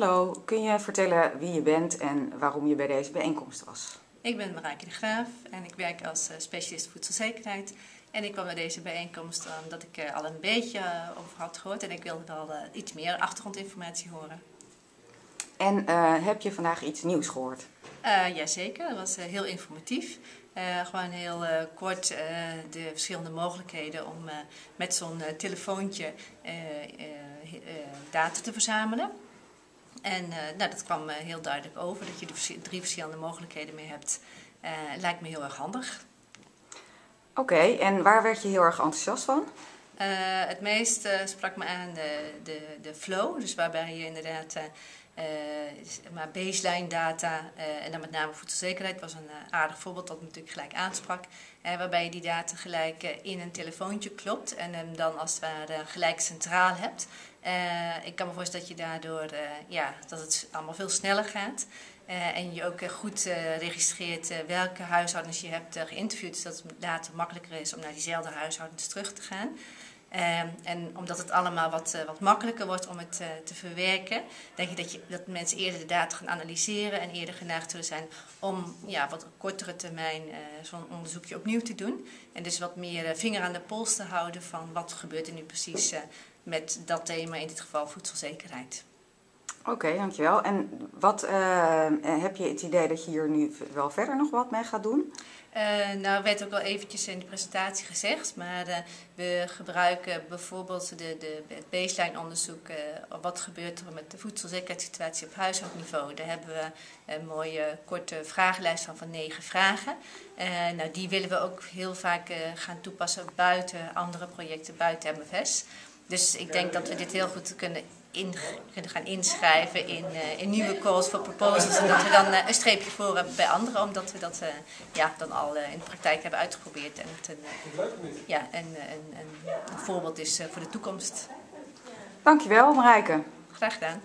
Hallo, kun je vertellen wie je bent en waarom je bij deze bijeenkomst was? Ik ben Marijke de Graaf en ik werk als eh, specialist voedselzekerheid. En ik kwam naar deze bijeenkomst omdat ik er al een beetje eh, over had gehoord en ik wilde wel eh, iets meer achtergrondinformatie horen. En heb je vandaag iets nieuws gehoord? Uh, Jazeker, dat was heel informatief. gewoon heel kort de verschillende mogelijkheden om met zo'n telefoontje data te verzamelen. En uh, nou, dat kwam heel duidelijk over, dat je er drie verschillende mogelijkheden mee hebt. Uh, lijkt me heel erg handig. Oké, en waar werd je heel erg enthousiast van? Het meest sprak me aan de, de, de flow, dus waarbij je inderdaad maar baseline data en dan met name voedselzekerheid was een aardig voorbeeld dat natuurlijk gelijk aansprak. waarbij je die data gelijk in een telefoontje klopt en hem dan als het ware gelijk centraal hebt. Ik kan me voorstellen dat je daardoor, ja, dat het allemaal veel sneller gaat. En je ook goed registreert welke huishoudens je hebt geïnterviewd, zodat het later makkelijker is om naar diezelfde huishoudens terug te gaan. En omdat het allemaal wat, wat makkelijker wordt om het te verwerken, denk ik dat, je dat mensen eerder de data gaan analyseren en eerder geneigd zullen zijn om ja, wat kortere termijn zo'n onderzoekje opnieuw te doen. En dus wat meer vinger aan de pols te houden van wat gebeurt er nu precies met dat thema, in dit geval voedselzekerheid. Oké, dankjewel. En wat uh, heb je het idee dat je hier nu wel verder nog wat mee gaat doen? Uh, nou, werd ook al eventjes in de presentatie gezegd, maar uh, we gebruiken bijvoorbeeld de, de, het baseline onderzoek. Uh, wat gebeurt er met de voedselzekerheidssituatie op huishoudniveau? Daar hebben we een mooie korte vragenlijst van, van negen vragen. nou, die willen we ook heel vaak gaan toepassen buiten andere projecten, buiten MFS. Dus ik denk dat we dit heel goed kunnen, in, kunnen gaan inschrijven in, uh, in nieuwe calls for proposals. En dat we dan uh, een streepje voor hebben bij anderen, omdat we dat uh, ja, dan al in de praktijk hebben uitgeprobeerd. En het een, ja, een, een, een, voorbeeld is voor de toekomst. Dankjewel Marijke. Graag gedaan.